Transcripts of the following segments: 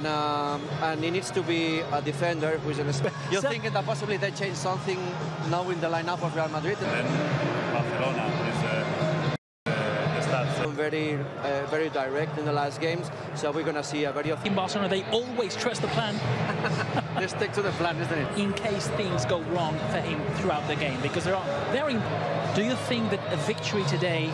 and um, and he needs to be a defender who's an. You're So- thinking that possibly they change something now in the lineup of Real Madrid. And Barcelona is uh, uh, the stats. Very, uh, very direct in the last games, so we're gonna see a very. In Barcelona, they always trust the plan Let's stick to the plan, isn't it? in case things go wrong for him throughout the game because there are very. Do you think that a victory today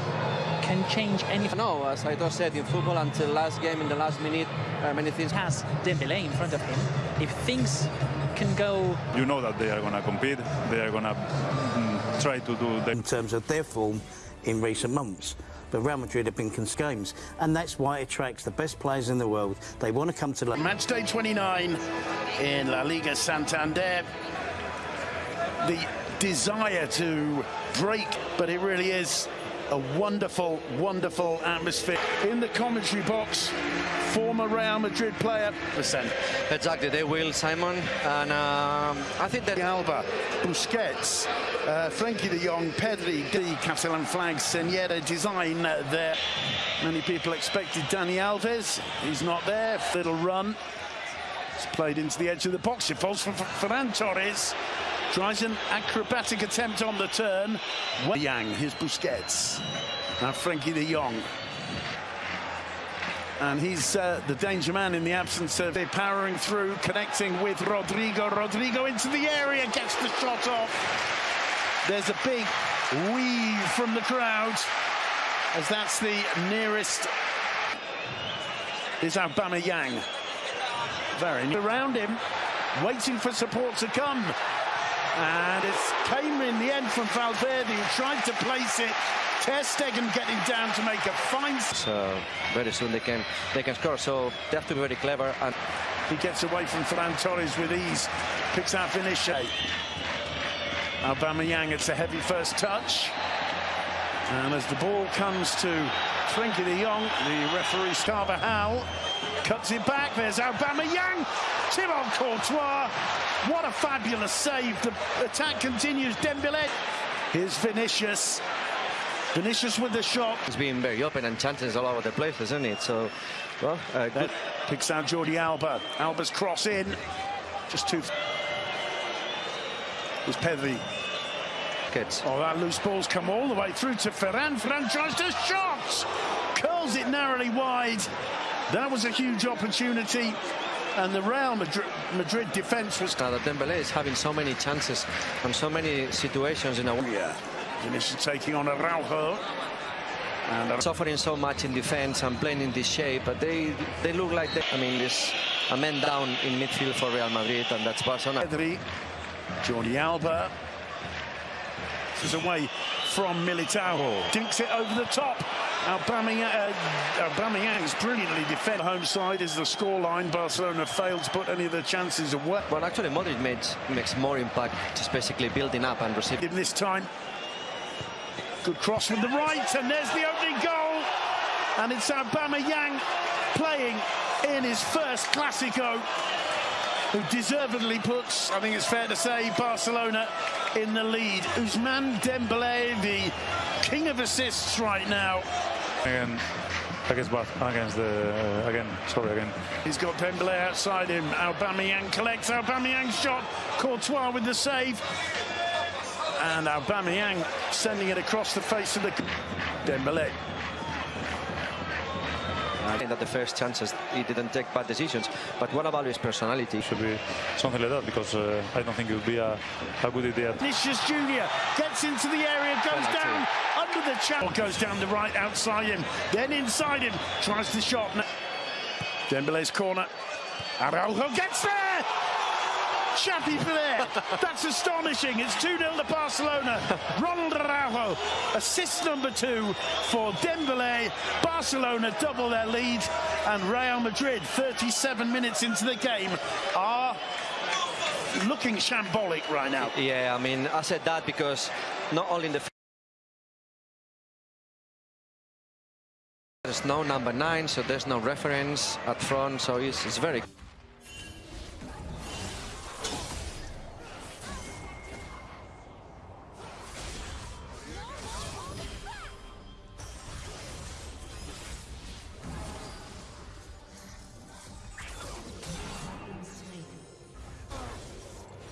can change anything? No, as I just said, in football until last game, in the last minute, uh, many things. Has Dembele in front of him. If things can go You know that they are going to compete. They are going to mm, try to do the in terms of their form in recent months. But Real Madrid have been convinced games, and that's why it attracts the best players in the world. They want to come to La Match day 29 in La Liga Santander. The desire to break, but it really is a wonderful, wonderful atmosphere. In the commentary box, former Real Madrid player, percent. Exactly, they will, Simon, and um, I think that. Alba, Busquets, uh, Frenkie de Jong, Pedri, the Catalan flag, Senyera design uh, there. Many people expected Dani Alves. He's not there. Little run. It's played into the edge of the box. It falls for for Ferran Torres. Tries an acrobatic attempt on the turn. Yang, here's Busquets. Now Frenkie de Jong. And he's uh, the danger man in the absence of it, powering through, connecting with Rodrigo. Rodrigo into the area, gets the shot off. There's a big weave from the crowd, as that's the nearest. Is Aubameyang. Very near around him, waiting for support to come. And it came in the end from Valverde, who tried to place it. Ter Stegen getting down to make a fine. So very soon they can they can score. So they have to be very clever and. He gets away from Ferran Torres with ease. Picks out Vinicius. Aubameyang, it's a heavy first touch. And as the ball comes to Frenkie de Jong, the referee Carvajal cuts it back. There's Aubameyang. Thibaut Courtois. What a fabulous save. The attack continues. Dembele. Here's Vinicius. Vinicius with the shot. It's been very open and chances all over the place, isn't it? So, well, uh, good. Picks out Jordi Alba. Alba's cross in. Just two. There's Pedri. kids. Oh, that loose ball's come all the way through to Ferran. Ferran tries to shot. Curls it narrowly wide. That was a huge opportunity. And the Real Madrid, Madrid defence was... Now that Dembele is having so many chances and so many situations in a Yeah. Vinicius taking on Araujo. And Ar- suffering so much in defense and playing in this shape, but they they look like they, I mean, there's a man down in midfield for Real Madrid, and that's Barcelona. Pedri. Jordi Alba. This is away from Militao. Oh. Dinks it over the top. Aubameyang, uh, Aubameyang's brilliantly defended. Home side is the scoreline. Barcelona failed to put any of the chances away. Well, actually, Modric makes makes more impact, just basically building up and receiving. Him this time. Good cross from the right, and there's the opening goal. And it's Aubameyang playing in his first Clasico, who deservedly puts, I think it's fair to say, Barcelona in the lead. Ousmane Dembele, the king of assists right now. Again against against the uh, again sorry again He's got Dembele outside him. Aubameyang collects Aubameyang's shot. Courtois with the save. And Aubameyang sending it across the face of the Dembele. I think that the first chances he didn't take bad decisions, but what about his personality? should be something like that because uh, I don't think it would be a, a good idea Vinicius Junior gets into the area, goes Penalty. down under the channel, goes down the right outside him, then inside him, tries the shot. Dembele's corner. Araujo gets there. Chappy there. That's astonishing. It's 2 0 to Barcelona. Ronald Araujo, assist number two for Dembele. Barcelona double their lead, and Real Madrid, 37 minutes into the game, are looking shambolic right now. Yeah, I mean, I said that because not only in the there's no number nine, so there's no reference at front, so it's, it's very